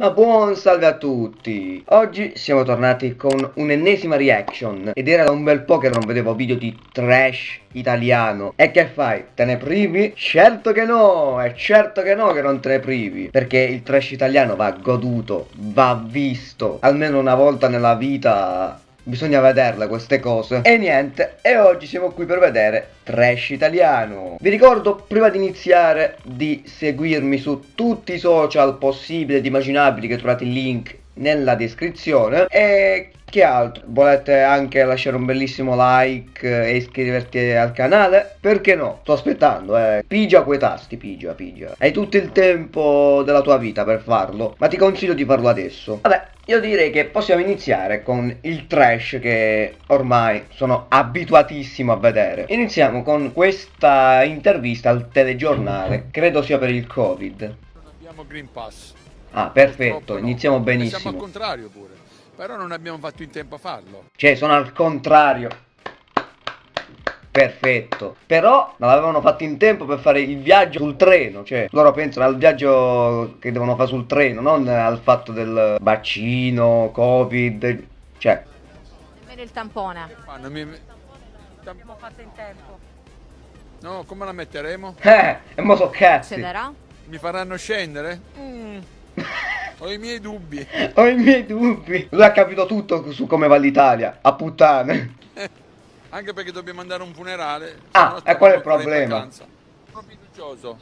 Ma buon salve a tutti! Oggi siamo tornati con un'ennesima reaction ed era da un bel po' che non vedevo video di trash italiano. E che fai? Te ne privi? Certo che no! È certo che no che non te ne privi! Perché il trash italiano va goduto, va visto, almeno una volta nella vita Bisogna vederle queste cose. E niente, e oggi siamo qui per vedere Trash Italiano. Vi ricordo prima di iniziare di seguirmi su tutti i social possibili ed immaginabili Che trovate il link nella descrizione. E che altro? Volete anche lasciare un bellissimo like e iscriverti al canale? Perché no? Sto aspettando, eh. Pigia quei tasti, pigia, pigia. Hai tutto il tempo della tua vita per farlo, ma ti consiglio di farlo adesso. Vabbè, io direi che possiamo iniziare con il trash che ormai sono abituatissimo a vedere. Iniziamo con questa intervista al telegiornale, credo sia per il Covid. Non abbiamo Green Pass. Ah, perfetto, iniziamo benissimo. siamo al contrario pure. Però non abbiamo fatto in tempo a farlo. Cioè, sono al contrario. Perfetto. Però non l'avevano fatto in tempo per fare il viaggio sul treno. Cioè, loro pensano al viaggio che devono fare sul treno, non al fatto del vaccino, covid. Cioè. Nemmeno il tampone. Che fanno? Mi... L'abbiamo fatto in tempo. No, come la metteremo? Eh, e mo so cazzi. Succederà? Mi faranno scendere? Mm. Ho i miei dubbi. Ho i miei dubbi. Lui ha capito tutto su come va l'Italia. A puttane. Anche perché dobbiamo andare a un funerale. Ah, e qual è il problema? Sono fiducioso.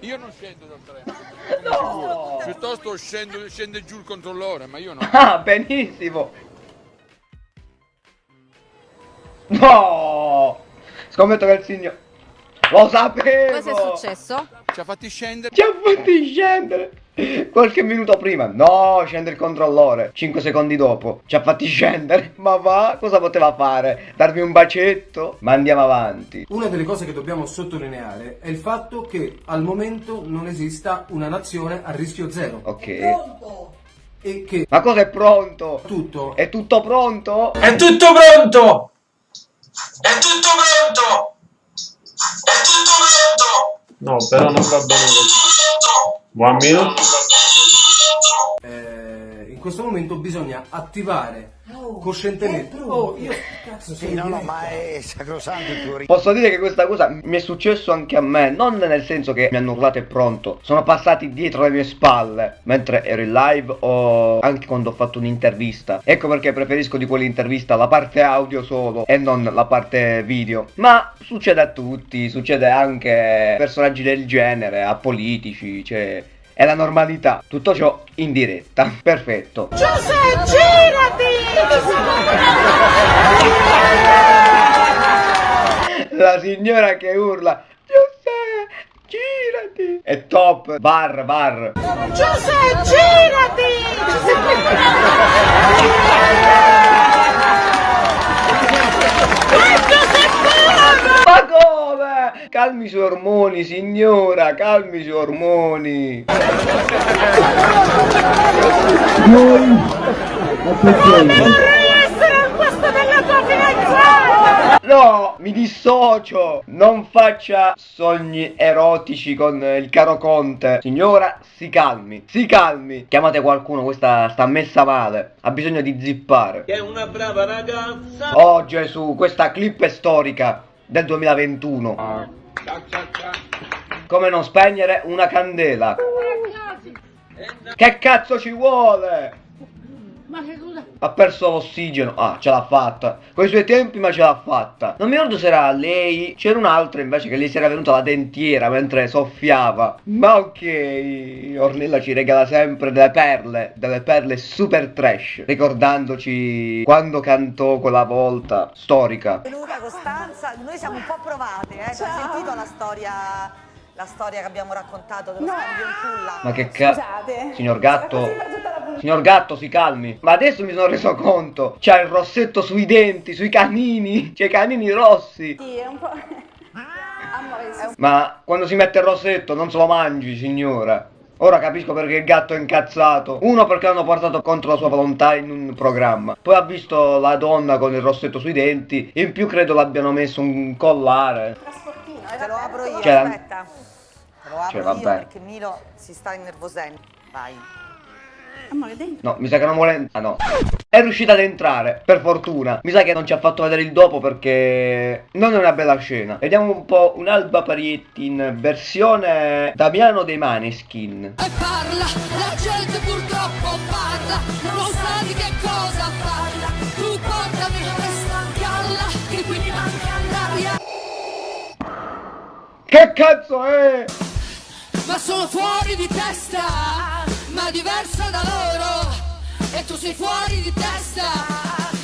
Io non scendo dal treno. No! Piuttosto scendo, scende giù il controllore, ma io no. Ah, benissimo. No! Scommetto che il signore... Lo sapevo! Cosa è successo? Ci ha fatti scendere. Ci ha fatti scendere! Qualche minuto prima, no, scende il controllore. 5 secondi dopo, ci ha fatti scendere. Ma va, cosa poteva fare? Darmi un bacetto? Ma andiamo avanti. Una delle cose che dobbiamo sottolineare è il fatto che al momento non esista una nazione a rischio zero. Ok. E che Ma cosa è pronto? tutto È tutto pronto? È tutto pronto! È tutto pronto! È tutto pronto! No, però non va bene così. One meal? In questo momento bisogna attivare coscientemente. Oh, io cazzo sono in diretta. è sacrosanto il tuo Posso dire che questa cosa mi è successo anche a me, non nel senso che mi hanno urlato è pronto, sono passati dietro le mie spalle mentre ero in live o anche quando ho fatto un'intervista. Ecco perché preferisco di quell'intervista la parte audio solo e non la parte video. Ma succede a tutti, succede anche a personaggi del genere, a politici, cioè è la normalità. Tutto ciò in diretta. Perfetto. Giuseppe, girati! La signora che urla Giuseppe, girati È top Bar, bar Giuseppe, girati! Ma come? Calmi i suoi ormoni signora Calmi i suoi ormoni. Vorrei essere al posto della tua fidanzata! No, mi dissocio. Non faccia sogni erotici con il caro conte. Signora, si calmi Si calmi. Chiamate qualcuno, questa sta messa male. Ha bisogno di zippare. Che è una brava ragazza! Oh Gesù, questa clip è storica del 2021. Come non spegnere una candela? Che cazzo ci vuole? Ma che cosa? Ha perso l'ossigeno. Ah, ce l'ha fatta. Con i suoi tempi, ma ce l'ha fatta. Non mi ricordo se era lei. C'era un'altra invece che gli si era venuta la dentiera mentre soffiava. Ma ok. Ornella ci regala sempre delle perle. Delle perle super trash. Ricordandoci quando cantò quella volta storica. Luca, Costanza, noi siamo un po' provate, eh? Hai sentito la storia, la storia che abbiamo raccontato dello scambio in culla? Ma che cazzo? Signor gatto. Signor gatto, si calmi. Ma adesso mi sono reso conto. C'ha il rossetto sui denti, sui canini. C'ha i canini rossi. Sì, è un po'... Ma quando si mette il rossetto non se lo mangi, signora. Ora capisco perché il gatto è incazzato. Uno perché l'hanno portato contro la sua volontà in un programma. Poi ha visto la donna con il rossetto sui denti. In più credo l'abbiano messo un collare. Trasportino, eh, Te lo apro io, Cioè, aspetta. Te lo apro cioè, io vabbè. perché Milo si sta innervosendo. Vai. Amore, dentro. No, mi sa che non vuole... Ah no. È riuscita ad entrare, per fortuna. Mi sa che non ci ha fatto vedere il dopo perché non è una bella scena. Vediamo un po' un'Alba Parietti in versione Damiano dei Maneskin. E parla, la gente purtroppo parla, non sa di che cosa parla. Tu portami a stancalla, che qui mi manca l'aria. Che cazzo è? Ma sono fuori di testa, ma diversa da loro. E tu sei fuori di testa,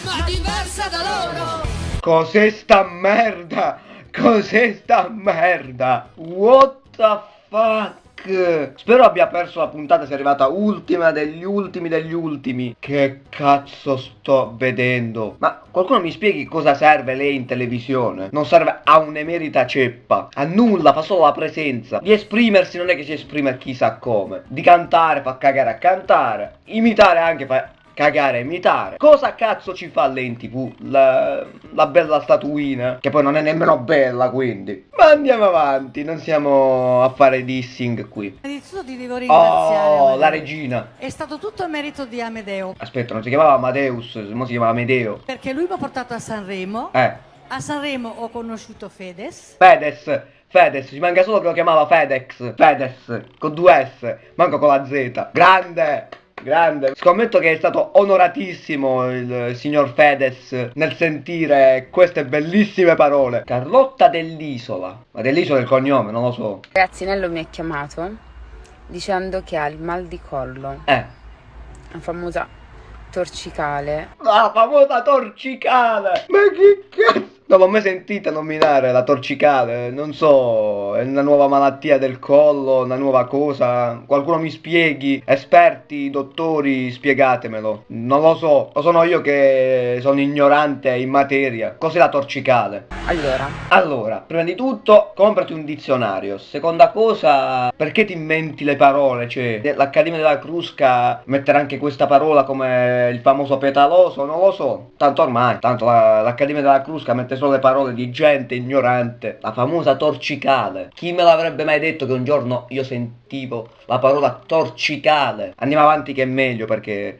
ma diversa da loro. Cos'è sta merda? Cos'è sta merda? What the fuck? Spero abbia perso la puntata, sia arrivata ultima degli ultimi degli ultimi. Che cazzo sto vedendo? Ma qualcuno mi spieghi cosa serve lei in televisione? Non serve a un'emerita ceppa, a nulla, fa solo la presenza. Di esprimersi non è che si esprime chissà come. Di cantare fa cagare a cantare, imitare anche fa cagare e imitare. Cosa cazzo ci fa lei in tv? La, la bella statuina, che poi non è nemmeno bella quindi. Ma andiamo avanti, non siamo a fare dissing qui. Innanzitutto ti devo ringraziare. Oh, Amedeo. la regina. È stato tutto merito di Amedeo, Aspetta, non si chiamava Amadeus, mo si chiamava Amedeo. perché lui mi ha portato a Sanremo. Eh, A Sanremo ho conosciuto Fedez. Fedez. Fedez, ci manca solo che lo chiamava Fedex. Fedez, con due S, manco con la Z. Grande! Grande, scommetto che è stato onoratissimo il signor Fedez nel sentire queste bellissime parole. Carlotta dell'Isola, ma dell'Isola è il cognome, non lo so. Ragazzinello mi ha chiamato dicendo che ha il mal di collo, Eh, la famosa torcicale. la famosa torcicale! Ma che cazzo? Non l'ho mai sentita nominare la torcicale, non so, è una nuova malattia del collo, una nuova cosa. Qualcuno mi spieghi, esperti, dottori, spiegatemelo. Non lo so, o sono io che sono ignorante in materia. Cos'è la torcicale? Allora, Allora, prima di tutto, comprati un dizionario. Seconda cosa, perché ti inventi le parole? Cioè, l'Accademia della Crusca metterà anche questa parola come il famoso petaloso? Non lo so. Tanto ormai, tanto la- l'Accademia della Crusca mette solo le parole di gente ignorante. La famosa torcicale. Chi me l'avrebbe mai detto che un giorno io sentivo la parola torcicale? Andiamo avanti che è meglio perché...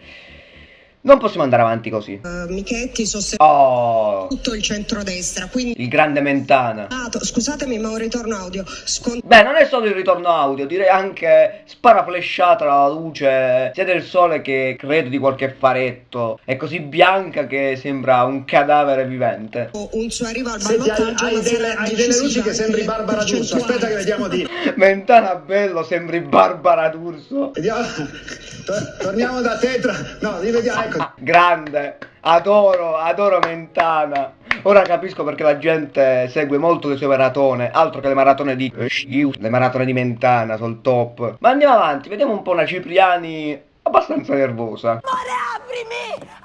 Non possiamo andare avanti così. Michetti sostiene Oh, tutto il centrodestra, quindi il grande Mentana. scusatemi ma un ritorno audio. Scon- Beh, non è solo il ritorno audio, direi anche sparaflesciata la luce sia del sole che credo di qualche faretto. È così bianca che sembra un cadavere vivente. un suo arrivo al hai, ballottaggio hai ma delle, hai delle luci che sembri Barbara D'Urso. Aspetta che vediamo di. Mentana bello, sembri Barbara D'Urso. Vediamo. Tor- torniamo da Tetra. No, rivediamo. Ecco. Ah, grande, adoro, adoro Mentana. Ora capisco perché la gente segue molto le sue maratone, altro che le maratone di le maratone di Mentana, sul top. Ma andiamo avanti, vediamo un po' una Cipriani abbastanza nervosa. Amore, aprimi!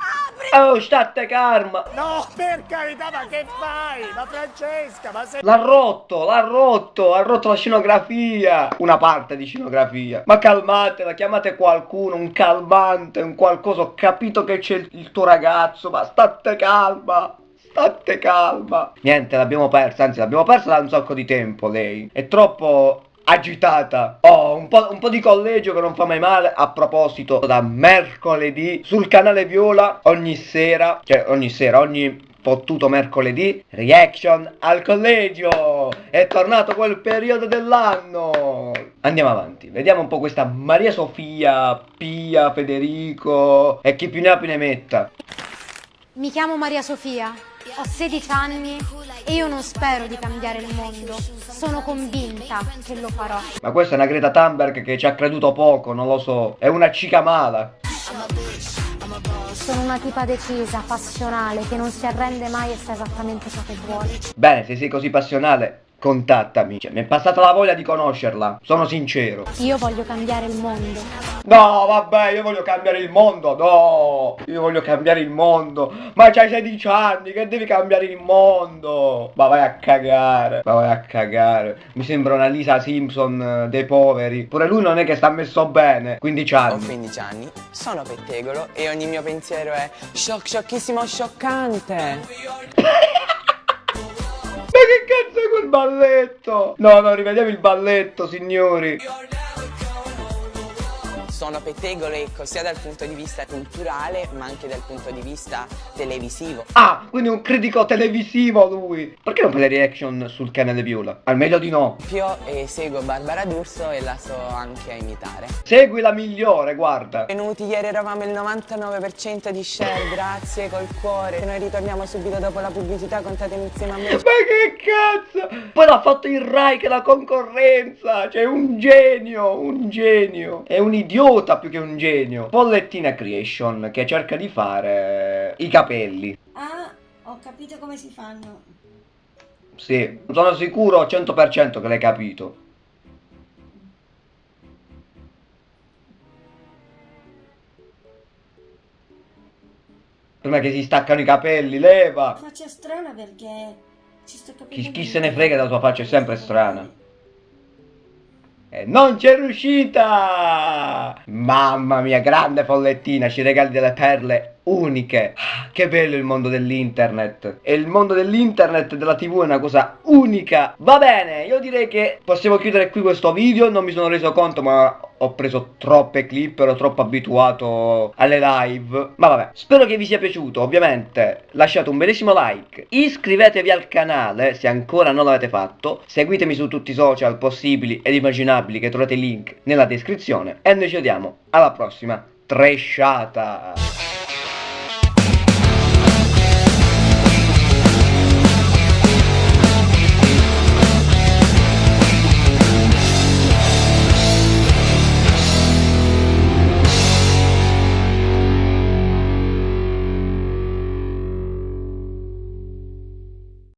Oh, state calma. No, per carità, ma che fai? Ma Francesca, ma sei... L'ha rotto, l'ha rotto, ha rotto la scenografia. Una parte di scenografia. Ma calmatela, chiamate qualcuno, un calmante, un qualcosa. Ho capito che c'è il, tuo ragazzo, ma state calma. State calma. Niente, l'abbiamo persa, anzi l'abbiamo persa da un sacco di tempo lei. È troppo agitata. Oh, un po', un po' di collegio che non fa mai male. A proposito, da mercoledì sul canale Viola ogni sera, cioè ogni sera, ogni fottuto mercoledì, reaction al collegio. È tornato quel periodo dell'anno. Andiamo avanti, vediamo un po' questa Maria Sofia, Pia, Federico e chi più ne ha più ne metta. Mi chiamo Maria Sofia, ho 16 anni e io non spero di cambiare il mondo, sono convinta che lo farò. Ma questa è una Greta Thunberg che ci ha creduto poco, non lo so. È una cica mala. Sono una tipa decisa, passionale, che non si arrende mai e sa esattamente ciò che vuole. Bene, se sei così passionale, contattami. Cioè, mi è passata la voglia di conoscerla, sono sincero. Io voglio cambiare il mondo. No, vabbè, io voglio cambiare il mondo, no, io voglio cambiare il mondo. Ma c'hai 16 anni, che devi cambiare il mondo? Ma vai a cagare, ma vai a cagare. Mi sembra una Lisa Simpson eh, dei poveri. Pure lui non è che sta messo bene, 15 Ho anni. 15 anni, sono pettegolo e ogni mio pensiero è shock, scioccissimo, scioccante. Che cazzo è quel balletto? No, no, rivediamo il balletto, signori. Sono pettegolo ecco sia dal punto di vista culturale ma anche dal punto di vista televisivo. Ah, quindi un critico televisivo lui. Perché non fa le reaction sul canale Viola? Al meglio di no. Io eh, seguo Barbara D'Urso e la so anche imitare. Segui la migliore, guarda. Venuti ieri eravamo il 99% di share, grazie col cuore. Noi ritorniamo subito dopo la pubblicità, contatemi insieme a me. Ma che cazzo? Poi l'ha fatto il Rai che la concorrenza. Cioè un genio, un genio. È un idiota più che un genio. Pollettina Creation che cerca di fare i capelli. Ah, ho capito come si fanno. Sì, sono sicuro al 100% che l'hai capito. Prima che si staccano i capelli, leva! Faccia strana perché ci sto capendo. Chi, chi se ne frega della tua faccia è sempre strana. E non c'è riuscita! Mamma mia, grande follettina, ci regali delle perle uniche. Ah, Che bello il mondo dell'internet. E il mondo dell'internet e della tv è una cosa unica. Va bene, io direi che possiamo chiudere qui questo video. Non mi sono reso conto, ma ho preso troppe clip, ero troppo abituato alle live. Ma vabbè, spero che vi sia piaciuto. Ovviamente lasciate un bellissimo like. Iscrivetevi al canale se ancora non l'avete fatto. Seguitemi su tutti i social possibili ed immaginabili che trovate i link nella descrizione. E noi ci vediamo alla prossima. Tresciata!